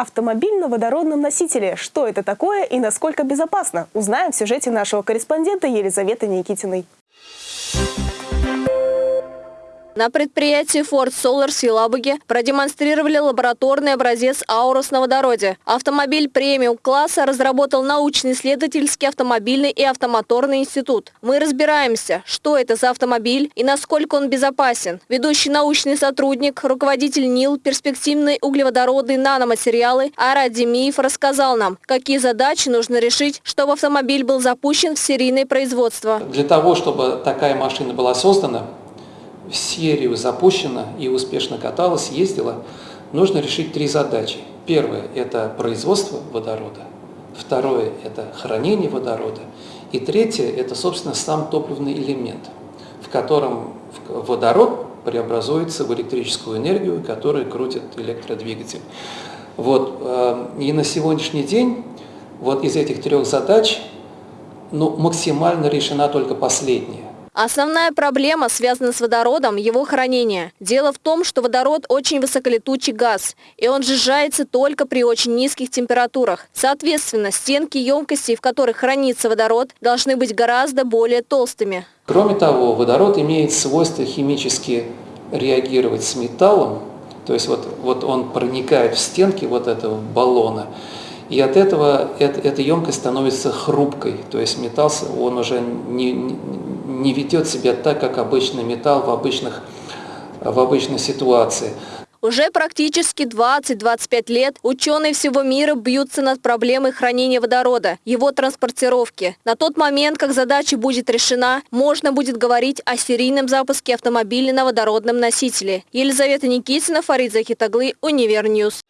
Автомобиль на водородном носителе. Что это такое и насколько безопасно? Узнаем в сюжете нашего корреспондента Елизаветы Никитиной. На предприятии Ford Solar в Елабуге продемонстрировали лабораторный образец «Аурус» на водороде. Автомобиль премиум-класса разработал научно-исследовательский автомобильный и автомоторный институт. Мы разбираемся, что это за автомобиль и насколько он безопасен. Ведущий научный сотрудник, руководитель НИЛ «Перспективные углеводородные наноматериалы» Арад Демиев рассказал нам, какие задачи нужно решить, чтобы автомобиль был запущен в серийное производство. Для того, чтобы такая машина была создана, серию запущена и успешно каталась, ездила, нужно решить три задачи. Первое – это производство водорода. Второе – это хранение водорода. И третье – это, собственно, сам топливный элемент, в котором водород преобразуется в электрическую энергию, которая крутит электродвигатель. Вот, э, и на сегодняшний день вот из этих трех задач ну, максимально решена только последняя. Основная проблема связана с водородом – его хранение. Дело в том, что водород очень высоколетучий газ, и он сжижается только при очень низких температурах. Соответственно, стенки емкостей, в которых хранится водород, должны быть гораздо более толстыми. Кроме того, водород имеет свойство химически реагировать с металлом, то есть вот, вот он проникает в стенки вот этого баллона, и от этого эта, эта емкость становится хрупкой, то есть металл, он уже не, не ведет себя так, как обычный металл в, обычных, в обычной ситуации. Уже практически 20-25 лет ученые всего мира бьются над проблемой хранения водорода, его транспортировки. На тот момент, как задача будет решена, можно будет говорить о серийном запуске автомобиля на водородном носителе. Елизавета Никитина, Фарид Захитаглы, Univer News.